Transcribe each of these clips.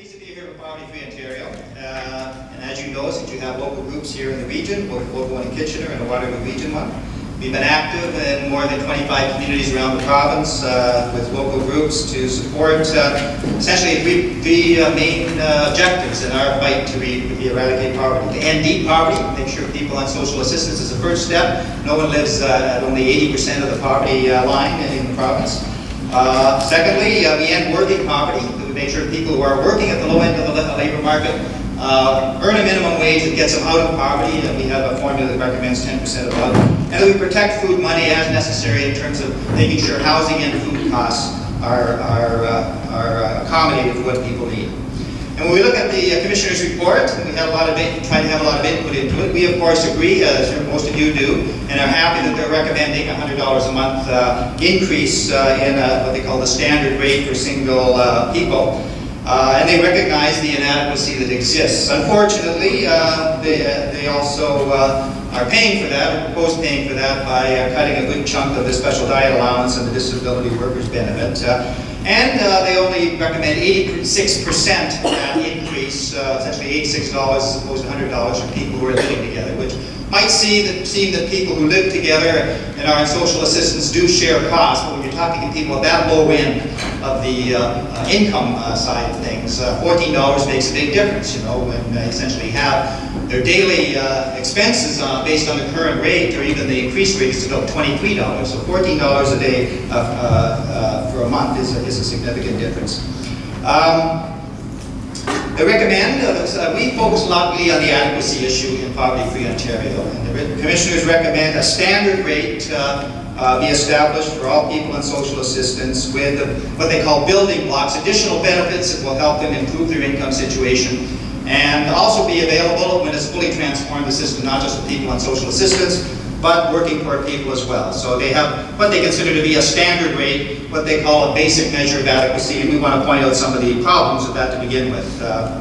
Pleased to be here Poverty Free Ontario. Uh, and as you know, since you have local groups here in the region, both local one in Kitchener and a Waterloo Region one, we've been active in more than 25 communities around the province uh, with local groups to support uh, essentially three, three uh, main uh, objectives in our fight to eradicate poverty. To end deep poverty, make sure people on social assistance is the first step. No one lives uh, at only 80% of the poverty line in the province. secondly, we end working poverty make sure people who are working at the low end of the labor market uh, earn a minimum wage that gets them out of poverty, and we have a formula that recommends 10% above. And we protect food money as necessary in terms of making sure housing and food costs are, are, uh, are accommodated for what people need. And when we look at the uh, Commissioner's report, we had a lot of try to have a lot of input into it, we of course agree, as most of you do, and are happy that they're recommending a $100 a month uh, increase uh, in uh, what they call the standard rate for single uh, people. Uh, and they recognize the inadequacy that exists. Unfortunately, they, they also are paying for that, or propose paying for that, by cutting a good chunk of the special diet allowance and the disability workers benefit. And uh, they only recommend 86% increase, uh, essentially $86 as opposed to $100 for people who are living together, which might see that, seem that people who live together and are in social assistance do share costs, but when you're talking to people at that low end of the uh, uh income uh, side of things, uh, $14 makes a big difference, you know, when they essentially have their daily expenses based on the current rate or even the increased rate is about $23. So $14 a day for a month is a, is a significant difference. Um, I recommend, uh, we focus largely on the adequacy issue in Poverty-Free Ontario. And the commissioners recommend a standard rate uh, uh, be established for all people in social assistance with what they call building blocks, additional benefits that will help them improve their income situation and also be available when it's fully transformed the system, not just for people on social assistance, but working poor people as well. So they have what they consider to be a standard rate, what they call a basic measure of adequacy, and we want to point out some of the problems with that to begin with. Uh,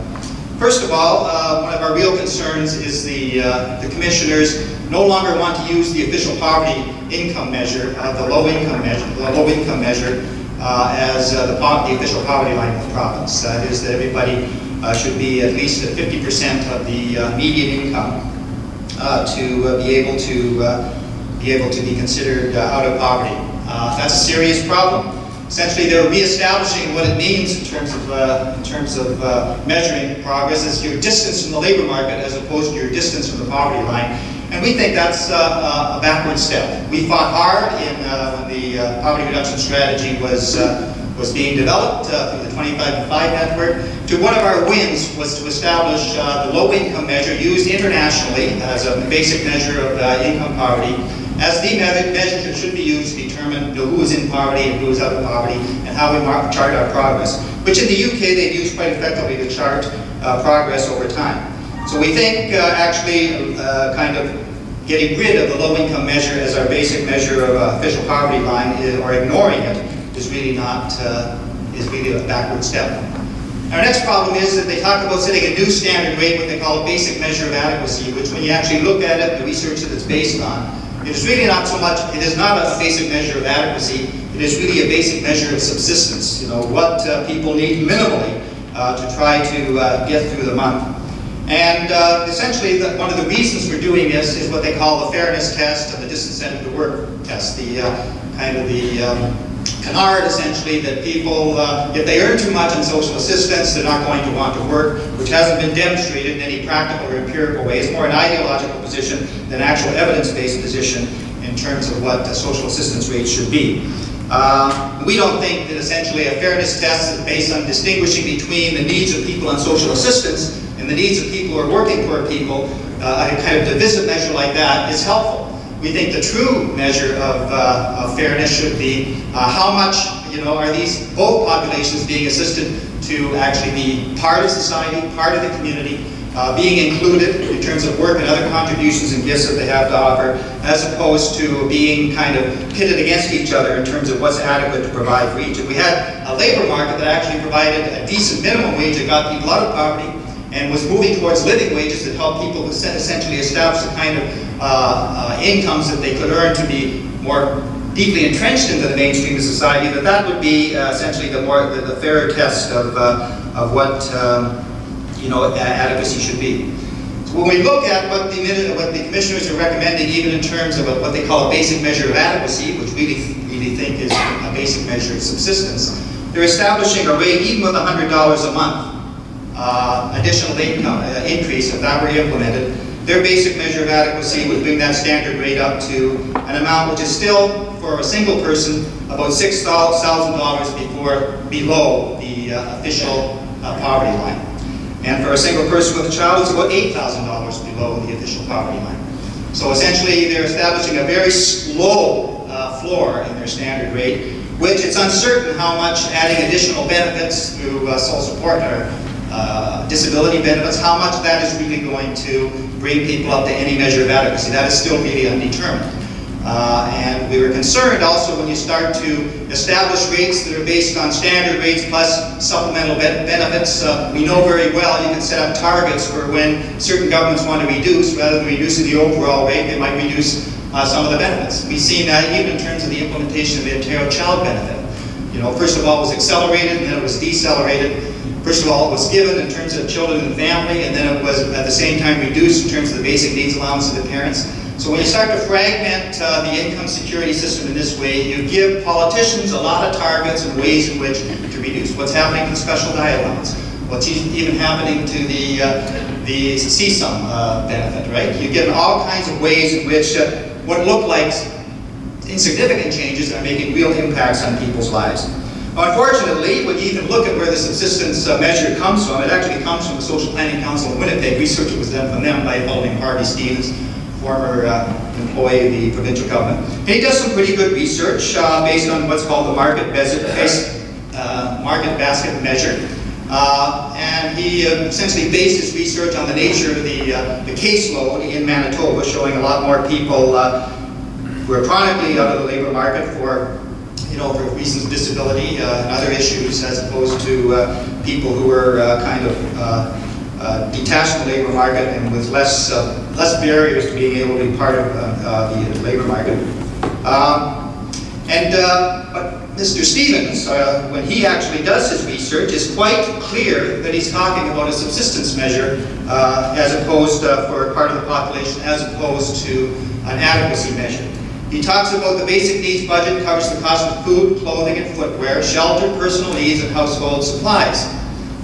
first of all, uh, one of our real concerns is the, uh, the commissioners no longer want to use the official poverty income measure, uh, the low income measure, the low income measure uh, as uh, the, the, official poverty line of the province. That is that everybody should be at least at 50% of the median income to uh, be able to uh, be able to be considered out of poverty. that's a serious problem. Essentially, they're reestablishing what it means in terms of in terms of measuring progress as your distance from the labor market as opposed to your distance from the poverty line. And we think that's uh, a backward step. We fought hard in, uh, when the uh, poverty reduction strategy was was being developed uh, through the 25 to 5 network. To one of our wins was to establish uh, the low income measure used internationally as a basic measure of uh, income poverty as the measure that should be used to determine you know, who is in poverty and who is out of poverty and how we chart our progress, which in the UK they've used quite effectively to chart uh, progress over time. So we think uh, actually uh, kind of getting rid of the low income measure as our basic measure of official poverty line or ignoring it is really not, uh, is really a backward step. Our next problem is that they talk about setting a new standard rate, what they call a basic measure of adequacy, which when you actually look at it, the research that it's based on, it is really not so much, it is not a basic measure of adequacy, it is really a basic measure of subsistence, you know, what uh, people need minimally uh, to try to uh, get through the month. And uh, essentially, the, one of the reasons for doing this is what they call the fairness test and the disincentive to work test, the uh, kind of the um, canard, essentially, that people, uh, if they earn too much in social assistance, they're not going to want to work, which hasn't been demonstrated in any practical or empirical way. It's more an ideological position than actual evidence-based position in terms of what the social assistance rate should be. Uh, we don't think that essentially a fairness test is based on distinguishing between the needs of people on social assistance and the needs of people who are working poor people, uh, a kind of divisive measure like that is helpful we think the true measure of, uh, of fairness should be uh, how much, you know, are these both populations being assisted to actually be part of society, part of the community, uh, being included in terms of work and other contributions and gifts that they have to offer, as opposed to being kind of pitted against each other in terms of what's adequate to provide for each. If we had a labor market that actually provided a decent minimum wage that got people out of poverty, and was moving towards living wages that helped people who essentially establish the kind of uh, uh, incomes that they could earn to be more deeply entrenched into the mainstream of society, that that would be uh, essentially the more the, the, fairer test of, uh, of what, um, you know, adequacy should be. So when we look at what the, what the commissioners are recommending, even in terms of what they call a basic measure of adequacy, which we really think is a basic measure of subsistence, they're establishing a rate, even with $100 a month, uh, additional income uh, increase, if that were implemented, their basic measure of adequacy would bring that standard rate up to an amount which is still, for a single person, about $6,000 before below the uh, official uh, poverty line. And for a single person with a child, it's about $8,000 below the official poverty line. So essentially, they're establishing a very slow uh, floor in their standard rate, which it's uncertain how much adding additional benefits through uh, sole support or uh, disability benefits, how much that is really going to bring people up to any measure of adequacy. That is still really undetermined. Uh, and we were concerned also when you start to establish rates that are based on standard rates plus supplemental be benefits. Uh, we know very well you can set up targets for when certain governments want to reduce, rather than reducing the overall rate, they might reduce uh, some of the benefits. We've seen that even in terms of the implementation of the Ontario Child Benefit. You know, first of all, it was accelerated, and then it was decelerated. First of all, it was given in terms of children and family, and then it was at the same time reduced in terms of the basic needs allowance of the parents. So when you start to fragment uh, the income security system in this way, you give politicians a lot of targets and ways in which to reduce. What's happening to the special diet allowance? What's even happening to the, uh, the CSUM uh, benefit, right? You give all kinds of ways in which uh, what look like insignificant changes are making real impacts on people's lives. Unfortunately, when you even look at where the subsistence uh, measure comes from, it actually comes from the Social Planning Council of Winnipeg. Research was done from them by named Harvey Stevens, former uh, employee of the provincial government. And he does some pretty good research uh, based on what's called the market, uh, market basket measure. Uh, and he uh, essentially based his research on the nature of the, the caseload in Manitoba, showing a lot more people who are chronically out of the labor market for you know, for reasons of disability and other issues, as opposed to people who are kind of uh, detached from the labor market and with less, uh, less barriers to being able to be part of uh, uh the labor market. Um, and uh, but Mr. Stevens, uh, when he actually does his research, is quite clear that he's talking about a subsistence measure as opposed for part of the population as opposed to an adequacy measure. He talks about the basic needs budget covers the cost of food, clothing, and footwear, shelter, personal needs, and household supplies.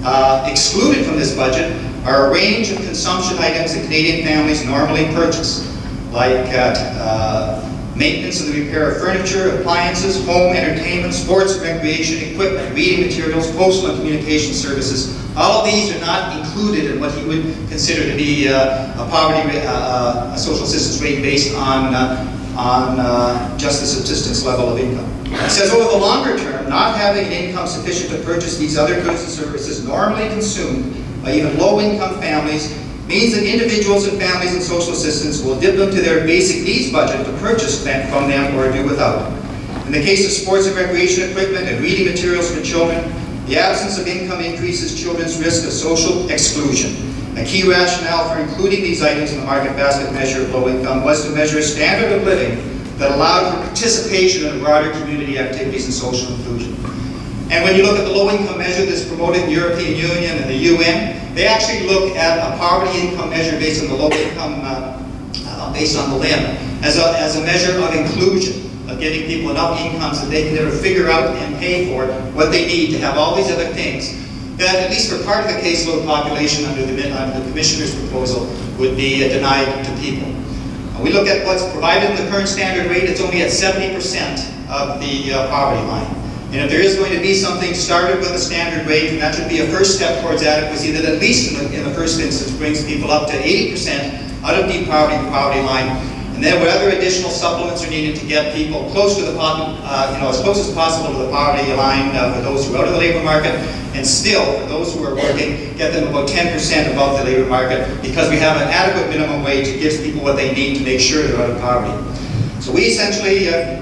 Uh, excluded from this budget are a range of consumption items that Canadian families normally purchase, like uh, uh, maintenance and the repair of furniture, appliances, home entertainment, sports recreation equipment, reading materials, postal and communication services. All of these are not included in what he would consider to be uh, a poverty, uh, uh, a social assistance rate based on, on uh, just the subsistence level of income. It says over the longer term, not having an income sufficient to purchase these other goods and services normally consumed by even low-income families means that individuals and families in social assistance will dip into their basic needs budget to purchase them from them or do without. In the case of sports and recreation equipment and reading materials for children, the absence of income increases children's risk of social exclusion. A key rationale for including these items in the market basket measure of low income was to measure a standard of living that allowed for participation in broader community activities and social inclusion. And when you look at the low-income measure that's promoted in the European Union and the UN, they actually look at a poverty income measure based on the low income, uh, uh, based on the LIM, as a, as a measure of inclusion, of getting people enough incomes that they can ever figure out and pay for what they need to have all these other things that, at least for part of the caseload population under the, under the Commissioner's proposal, would be uh, denied to people. We look at what's provided in the current standard rate, it's only at 70% of the uh, poverty line. And if there is going to be something started with a standard rate, and that should be a first step towards adequacy that at least in the, in the first instance brings people up to 80% out of deep poverty, the poverty line. And then whatever additional supplements are needed to get people close to the, uh, you know, as close as possible to the poverty line uh, for those who are out of the labor market, and still, for those who are working, get them about 10% above the labor market because we have an adequate minimum wage that gives people what they need to make sure they're out of poverty. So we essentially, uh,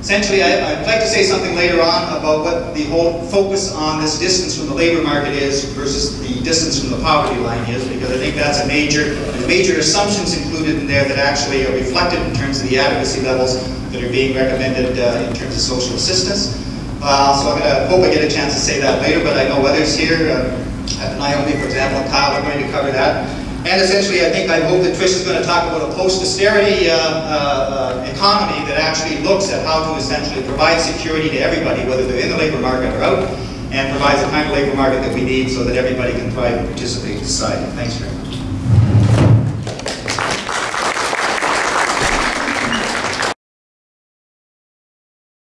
essentially, I, would like to say something later on about what the whole focus on this distance from the labor market is versus the distance from the poverty line is, because I think that's a major, major assumptions included in there that actually are reflected in terms of the adequacy levels that are being recommended uh, in terms of social assistance. Uh, so I'm gonna, hope I get a chance to say that later, but I know others here, uh, Naomi, for example, and Kyle are going to cover that. And essentially, I think, I hope that Trish is gonna talk about a post-austerity uh, uh, uh, economy that actually looks at how to essentially provide security to everybody, whether they're in the labor market or out, and provides the kind of labor market that we need so that everybody can thrive and participate in society. Thanks very much.